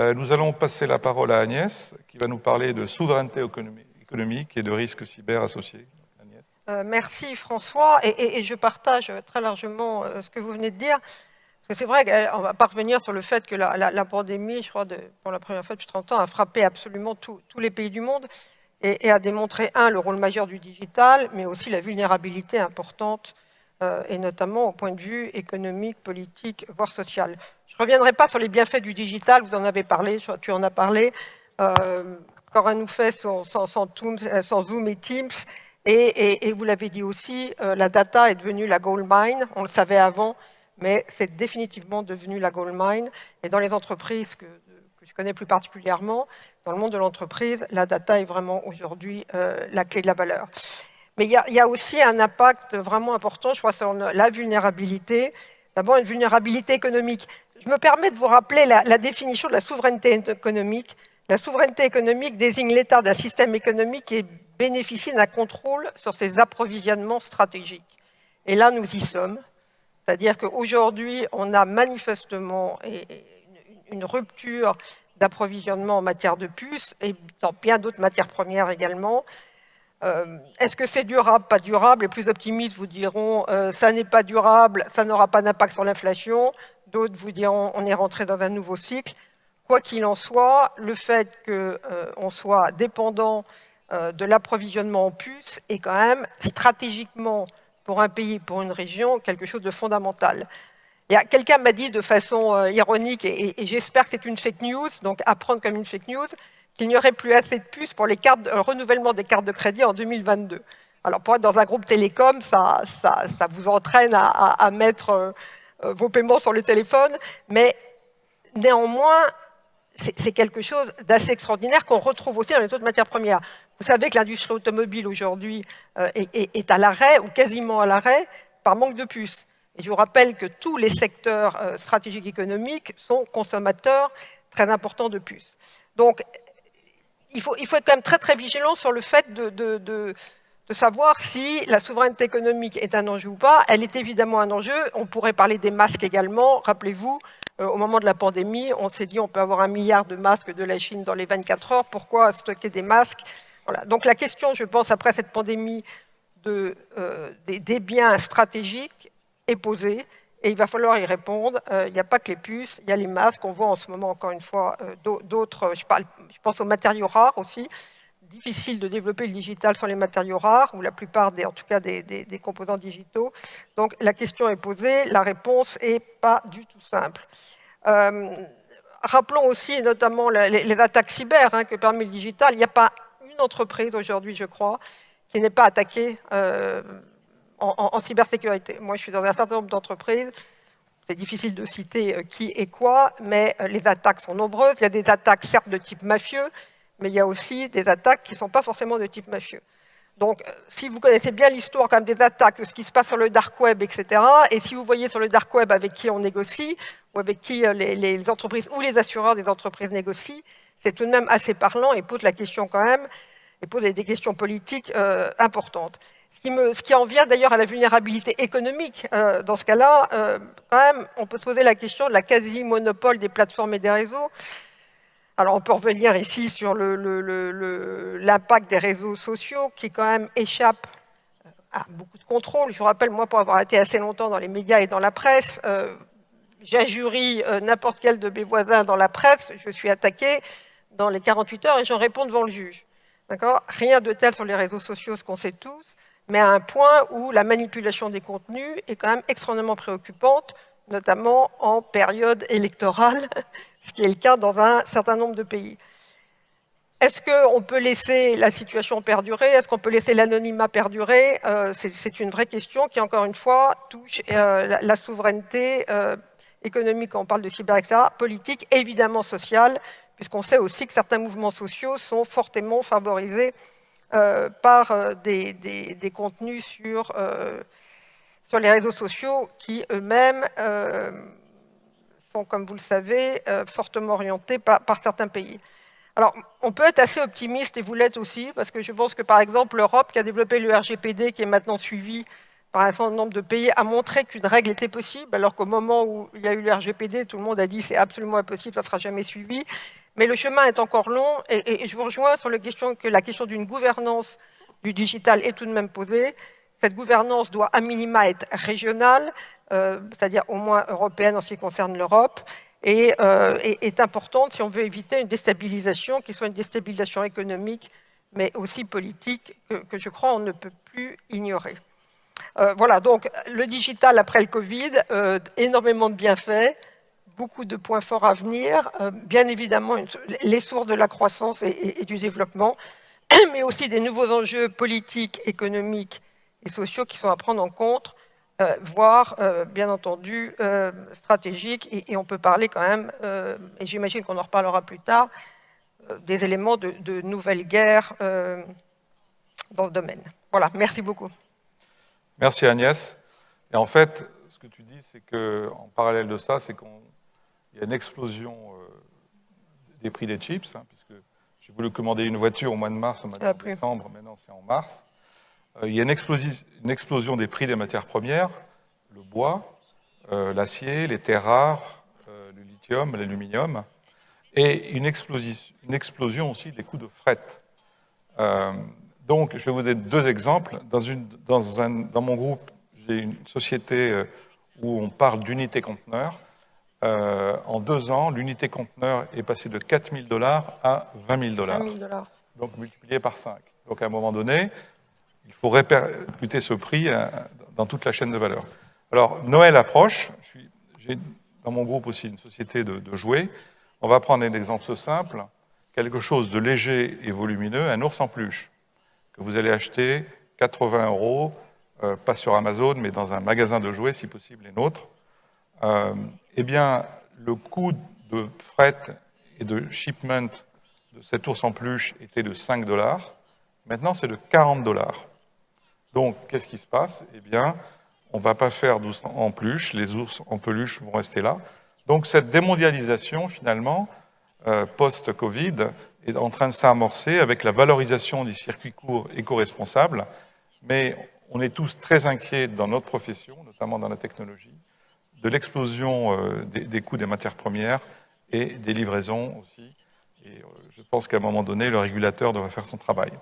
Euh, nous allons passer la parole à Agnès, qui va nous parler de souveraineté économique et de risques cyber associés. Euh, merci François, et, je partage très largement euh, ce que vous venez de dire. C'est vrai qu'on va pas revenir sur le fait que la, pandémie, je crois, pour la première fois depuis 30 ans, a frappé absolument tous les pays du monde et, a démontré, un, le rôle majeur du digital, mais aussi la vulnérabilité importante, et notamment au point de vue économique, politique, voire social. Je ne reviendrai pas sur les bienfaits du digital, vous en avez parlé, tu en as parlé. Euh, Cora nous fait sans, Zoom et Teams, et, vous l'avez dit aussi, euh, la data est devenue la gold mine, on le savait avant, mais c'est définitivement devenu la gold mine. Et dans les entreprises que, je connais plus particulièrement, dans le monde de l'entreprise, la data est vraiment aujourd'hui euh, la clé de la valeur. Mais il y, a, aussi un impact vraiment important, je crois, sur la vulnérabilité. D'abord, une vulnérabilité économique. Je me permets de vous rappeler la, la définition de la souveraineté économique. La souveraineté économique désigne l'état d'un système économique qui bénéficie d'un contrôle sur ses approvisionnements stratégiques. Et là, nous y sommes. C'est-à-dire qu'aujourd'hui, on a manifestement une rupture d'approvisionnement en matière de puces et dans bien d'autres matières premières également. Euh, est-ce que c'est durable Pas durable? Les plus optimistes vous diront euh, ça n'est pas durable, ça n'aura pas d'impact sur l'inflation. D'autres vous diront on est rentré dans un nouveau cycle. Quoi qu'il en soit, le fait qu'on euh, soit dépendant de l'approvisionnement en puces est quand même stratégiquement pour un pays, pour une région, quelque chose de fondamental. Quelqu'un m'a dit de façon ironique, et, j'espère que c'est une fake news, donc à prendre comme une fake news, qu'il n'y aurait plus assez de puces pour les le renouvellement des cartes de crédit en 2022. Alors pour être dans un groupe télécom, ça, vous entraîne à, mettre euh, euh, vos paiements sur le téléphone, mais néanmoins, c'est quelque chose d'assez extraordinaire qu'on retrouve aussi dans les autres matières premières. Vous savez que l'industrie automobile aujourd'hui euh, est, à l'arrêt, ou quasiment à l'arrêt, par manque de puces. Et je vous rappelle que tous les secteurs stratégiques économiques sont consommateurs très importants de puces. Donc, il faut, être quand même très très vigilant sur le fait de, savoir si la souveraineté économique est un enjeu ou pas. Elle est évidemment un enjeu. On pourrait parler des masques également. Rappelez-vous, euh, au moment de la pandémie, on s'est dit on peut avoir un milliard de masques de la Chine dans les 24 heures. Pourquoi stocker des masques? Donc la question, je pense, après cette pandémie euh, des, biens stratégiques est posée et il va falloir y répondre. Euh, il n'y a pas que les puces, il y a les masques. On voit en ce moment, encore une fois, euh, d'autres, je, pense aux matériaux rares aussi. Difficile de développer le digital sans les matériaux rares, ou la plupart, des, en tout cas, des, des composants digitaux. Donc la question est posée, la réponse n'est pas du tout simple. rappelons aussi, notamment, les, attaques cyber hein, que permet le digital. Il n'y a pas entreprise aujourd'hui, je crois, qui n'est pas attaquée euh, en, cybersécurité. Moi, je suis dans un certain nombre d'entreprises. C'est difficile de citer euh, qui et quoi, mais euh, les attaques sont nombreuses. Il y a des attaques, certes, de type mafieux, mais il y a aussi des attaques qui ne sont pas forcément de type mafieux. Donc, si vous connaissez bien l'histoire quand même des attaques, de ce qui se passe sur le dark web, etc., et si vous voyez sur le dark web avec qui on négocie, ou avec qui les, entreprises ou les assureurs des entreprises négocient, c'est tout de même assez parlant et pose la question quand même et pose des questions politiques euh, importantes. Ce qui, me, ce qui, en vient d'ailleurs à la vulnérabilité économique. Euh, dans ce cas-là, euh, quand même, on peut se poser la question de la quasi-monopole des plateformes et des réseaux. Alors, on peut revenir ici sur l'impact des réseaux sociaux qui, quand même, échappe à beaucoup de contrôle. Je vous rappelle, moi, pour avoir été assez longtemps dans les médias et dans la presse, j'injurie n'importe quel de mes voisins dans la presse, je suis attaqué dans les 48 heures et j'en réponds devant le juge. Rien de tel sur les réseaux sociaux, ce qu'on sait tous, mais à un point où la manipulation des contenus est quand même extrêmement préoccupante, notamment en période électorale, ce qui est le cas dans un certain nombre de pays. Est-ce qu'on peut laisser la situation perdurer? Est-ce qu'on peut laisser l'anonymat perdurer? Euh, C'est une vraie question qui, encore une fois, touche euh, la, souveraineté euh, économique, quand on parle de cyber, etc., politique, évidemment sociale, puisqu'on sait aussi que certains mouvements sociaux sont fortement favorisés par euh, des, contenus sur, euh, sur les réseaux sociaux qui eux-mêmes sont, comme vous le savez, fortement orientés par, par, certains pays. Alors, on peut être assez optimiste, et vous l'êtes aussi, parce que je pense que, par exemple, l'Europe, qui a développé le RGPD, qui est maintenant suivi par un certain nombre de pays a montré qu'une règle était possible, alors qu'au moment où il y a eu le RGPD, tout le monde a dit c'est absolument impossible, ça ne sera jamais suivi. Mais le chemin est encore long et, je vous rejoins sur la question que la question d'une gouvernance du digital est tout de même posée. Cette gouvernance doit à minima être régionale, euh, c'est-à-dire au moins européenne en ce qui concerne l'Europe, et euh, est, importante si on veut éviter une déstabilisation qui soit une déstabilisation économique, mais aussi politique, que, je crois on ne peut plus ignorer. Euh, voilà, donc le digital après le Covid, énormément de bienfaits, beaucoup de points forts à venir, bien évidemment les sources de la croissance et, du développement, mais aussi des nouveaux enjeux politiques, économiques et sociaux qui sont à prendre en compte, euh, voire, euh, bien entendu, euh, stratégiques. Et, on peut parler quand même, et j'imagine qu'on en reparlera plus tard, des éléments de, nouvelles guerres dans ce domaine. Voilà, merci beaucoup. Merci Agnès. Et en fait, ce que tu dis, c'est qu'en parallèle de ça, c'est qu'il y a une explosion des prix des chips, hein, puisque j'ai voulu commander une voiture au mois de mars, au mois de décembre, maintenant c'est en mars. Euh, il y a une, explosion des prix des matières premières, le bois, euh, l'acier, les terres rares, euh, le lithium, l'aluminium, et une explosion, aussi des coûts de fret. donc, je vais vous donner deux exemples. Dans, mon groupe, j'ai une société où on parle d'unité conteneur. En deux ans, l'unité conteneur est passée de 4 000 dollars à 20 000 dollars. Donc multiplié par 5. Donc à un moment donné, il faut répercuter ce prix euh, dans toute la chaîne de valeur. Alors, Noël approche. J'ai dans mon groupe aussi une société de, jouets. On va prendre un exemple simple, quelque chose de léger et volumineux, un ours en peluche, que vous allez acheter 80 euros, euh, pas sur Amazon, mais dans un magasin de jouets, si possible, les nôtres. Euh, eh bien, le coût de fret et de shipment de cet ours en peluche était de 5 dollars. Maintenant, c'est de 40 dollars. Donc, qu'est-ce qui se passe? Eh bien, on ne va pas faire d'ours en peluche, les ours en peluche vont rester là. Donc, cette démondialisation, finalement, euh, post-Covid, est en train de s'amorcer avec la valorisation des circuits courts éco-responsables, mais on est tous très inquiets dans notre profession, notamment dans la technologie, de l'explosion euh, des, coûts des matières premières et des livraisons aussi. Euh, je pense qu'à un moment donné, le régulateur devrait faire son travail.